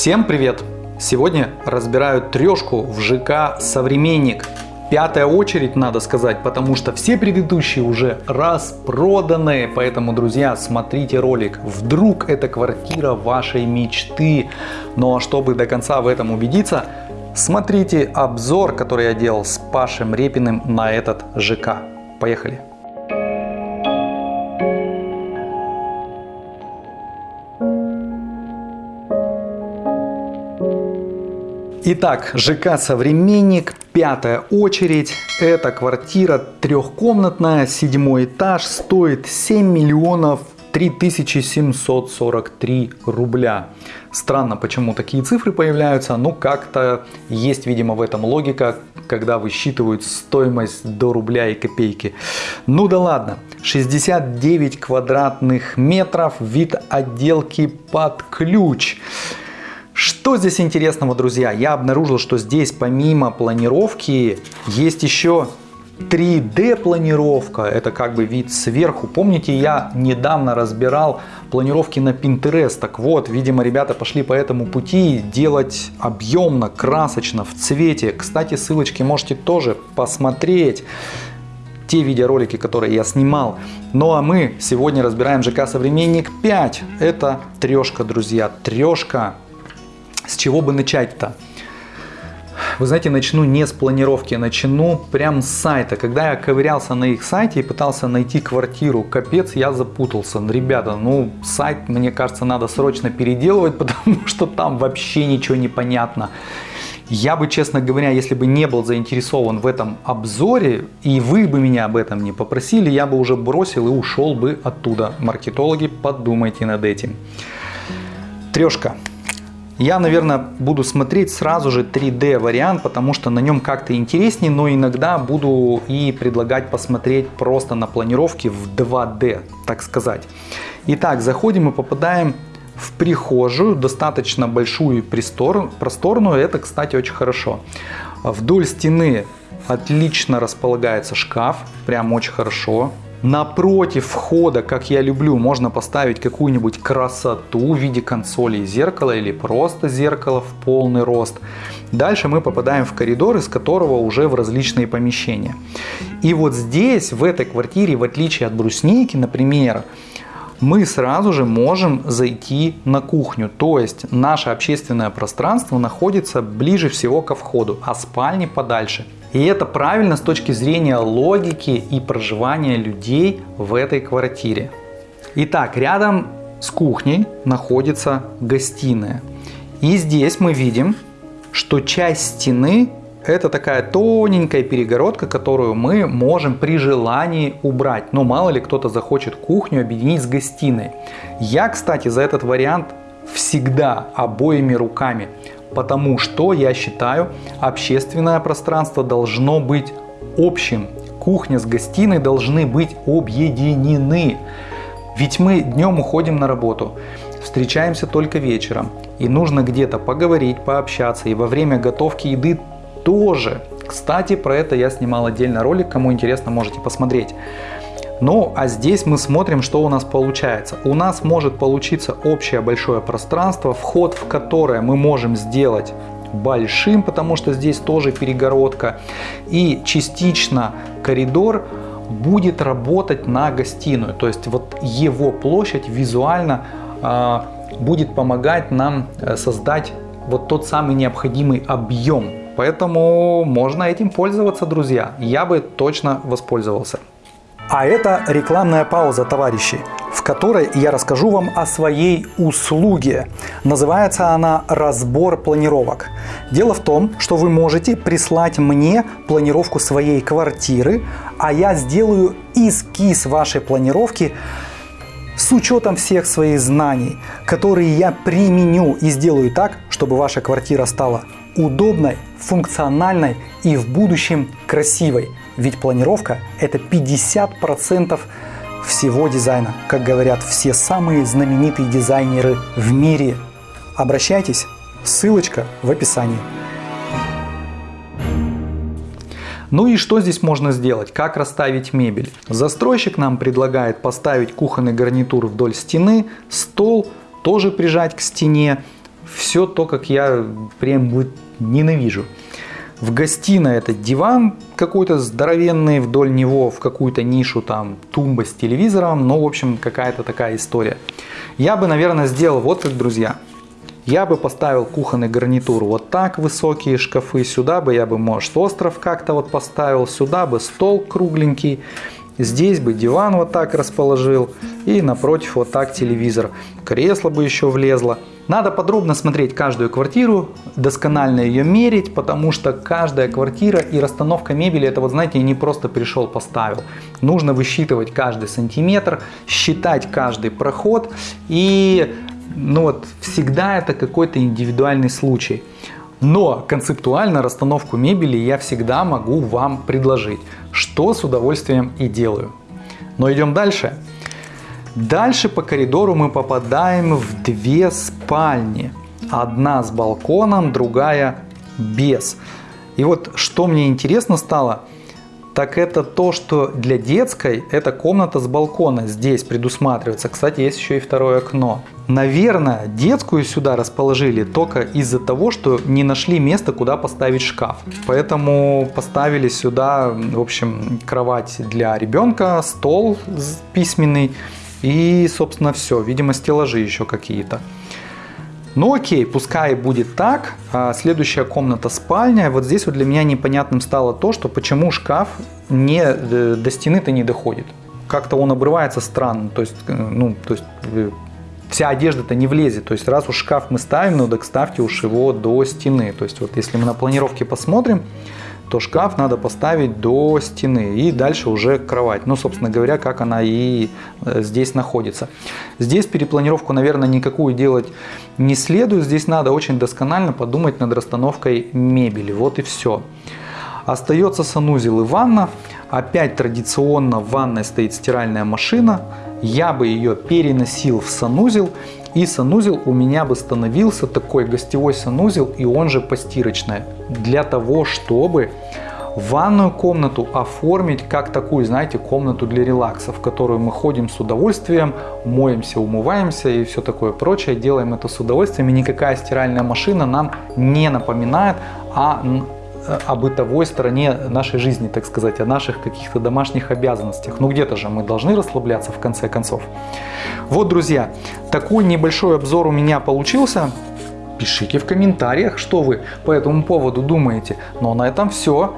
Всем привет! Сегодня разбираю трешку в ЖК «Современник». Пятая очередь, надо сказать, потому что все предыдущие уже распроданы. Поэтому, друзья, смотрите ролик. Вдруг это квартира вашей мечты. Ну а чтобы до конца в этом убедиться, смотрите обзор, который я делал с Пашем Репиным на этот ЖК. Поехали! Итак, ЖК «Современник», пятая очередь. Это квартира трехкомнатная, седьмой этаж, стоит 7 миллионов 3743 рубля. Странно, почему такие цифры появляются, но как-то есть, видимо, в этом логика, когда высчитывают стоимость до рубля и копейки. Ну да ладно, 69 квадратных метров, вид отделки под ключ. Что здесь интересного, друзья? Я обнаружил, что здесь помимо планировки есть еще 3D планировка, это как бы вид сверху. Помните, я недавно разбирал планировки на Pinterest. Так вот, видимо, ребята пошли по этому пути делать объемно, красочно, в цвете. Кстати, ссылочки можете тоже посмотреть те видеоролики, которые я снимал. Ну а мы сегодня разбираем ЖК Современник 5. Это трешка, друзья, трешка. С чего бы начать-то? Вы знаете, начну не с планировки, начну прям с сайта. Когда я ковырялся на их сайте и пытался найти квартиру, капец, я запутался. Ребята, ну сайт, мне кажется, надо срочно переделывать, потому что там вообще ничего не понятно. Я бы, честно говоря, если бы не был заинтересован в этом обзоре, и вы бы меня об этом не попросили, я бы уже бросил и ушел бы оттуда. Маркетологи, подумайте над этим. Трешка. Я, наверное, буду смотреть сразу же 3D вариант, потому что на нем как-то интереснее, но иногда буду и предлагать посмотреть просто на планировке в 2D, так сказать. Итак, заходим и попадаем в прихожую, достаточно большую и просторную, это, кстати, очень хорошо. Вдоль стены отлично располагается шкаф, прям очень хорошо. Напротив входа, как я люблю, можно поставить какую-нибудь красоту в виде консоли и зеркала или просто зеркало в полный рост. Дальше мы попадаем в коридор, из которого уже в различные помещения. И вот здесь, в этой квартире, в отличие от брусники, например, мы сразу же можем зайти на кухню. То есть наше общественное пространство находится ближе всего ко входу, а спальни подальше. И это правильно с точки зрения логики и проживания людей в этой квартире. Итак, рядом с кухней находится гостиная. И здесь мы видим, что часть стены это такая тоненькая перегородка, которую мы можем при желании убрать. Но мало ли кто-то захочет кухню объединить с гостиной. Я, кстати, за этот вариант всегда обоими руками потому что я считаю, общественное пространство должно быть общим. Кухня с гостиной должны быть объединены. Ведь мы днем уходим на работу, встречаемся только вечером. И нужно где-то поговорить, пообщаться. И во время готовки еды тоже. Кстати, про это я снимал отдельно ролик, кому интересно, можете посмотреть. Ну, а здесь мы смотрим, что у нас получается. У нас может получиться общее большое пространство, вход в которое мы можем сделать большим, потому что здесь тоже перегородка. И частично коридор будет работать на гостиную. То есть вот его площадь визуально э, будет помогать нам э, создать вот тот самый необходимый объем. Поэтому можно этим пользоваться, друзья. Я бы точно воспользовался. А это рекламная пауза, товарищи, в которой я расскажу вам о своей услуге. Называется она «Разбор планировок». Дело в том, что вы можете прислать мне планировку своей квартиры, а я сделаю эскиз вашей планировки с учетом всех своих знаний, которые я применю и сделаю так, чтобы ваша квартира стала удобной, функциональной и в будущем красивой. Ведь планировка это 50% всего дизайна, как говорят все самые знаменитые дизайнеры в мире. Обращайтесь, ссылочка в описании. Ну и что здесь можно сделать? Как расставить мебель? Застройщик нам предлагает поставить кухонный гарнитур вдоль стены, стол тоже прижать к стене, все то, как я прям вот ненавижу. В гостиной этот диван какой-то здоровенный, вдоль него в какую-то нишу там тумба с телевизором, ну, в общем, какая-то такая история. Я бы, наверное, сделал вот как, друзья. Я бы поставил кухонный гарнитур вот так, высокие шкафы, сюда бы я бы, может, остров как-то вот поставил, сюда бы стол кругленький, здесь бы диван вот так расположил и напротив вот так телевизор. Кресло бы еще влезло. Надо подробно смотреть каждую квартиру, досконально ее мерить, потому что каждая квартира и расстановка мебели, это вот знаете, не просто пришел поставил. Нужно высчитывать каждый сантиметр, считать каждый проход и ну вот всегда это какой-то индивидуальный случай. Но концептуально расстановку мебели я всегда могу вам предложить, что с удовольствием и делаю. Но идем дальше. Дальше по коридору мы попадаем в две спальни. Одна с балконом, другая без. И вот что мне интересно стало, так это то, что для детской эта комната с балкона здесь предусматривается. Кстати, есть еще и второе окно. Наверное, детскую сюда расположили только из-за того, что не нашли места, куда поставить шкаф. Поэтому поставили сюда, в общем, кровать для ребенка, стол письменный и, собственно, все. Видимо, стеллажи еще какие-то. Ну окей, пускай будет так. А следующая комната спальня. Вот здесь вот для меня непонятным стало то, что почему шкаф не, э, до стены-то не доходит. Как-то он обрывается странно. То есть, э, ну, то есть э, вся одежда-то не влезет. То есть раз уж шкаф мы ставим, ну так ставьте уж его до стены. То есть вот если мы на планировке посмотрим, то шкаф надо поставить до стены и дальше уже кровать. Ну, собственно говоря, как она и э, здесь находится. Здесь перепланировку, наверное, никакую делать не следует. Здесь надо очень досконально подумать над расстановкой мебели. Вот и все. Остается санузел и ванна. Опять традиционно в ванной стоит стиральная машина. Я бы ее переносил в санузел и санузел у меня бы становился такой гостевой санузел и он же постирочная. Для того, чтобы ванную комнату оформить как такую, знаете, комнату для релакса, в которую мы ходим с удовольствием, моемся, умываемся и все такое прочее, делаем это с удовольствием, и никакая стиральная машина нам не напоминает о о бытовой стороне нашей жизни, так сказать, о наших каких-то домашних обязанностях. Ну где-то же мы должны расслабляться в конце концов. Вот, друзья, такой небольшой обзор у меня получился. Пишите в комментариях, что вы по этому поводу думаете. Ну а на этом все.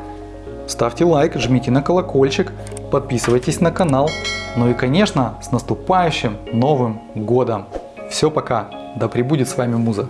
Ставьте лайк, жмите на колокольчик, подписывайтесь на канал. Ну и, конечно, с наступающим Новым Годом! Все, пока! Да пребудет с вами Муза!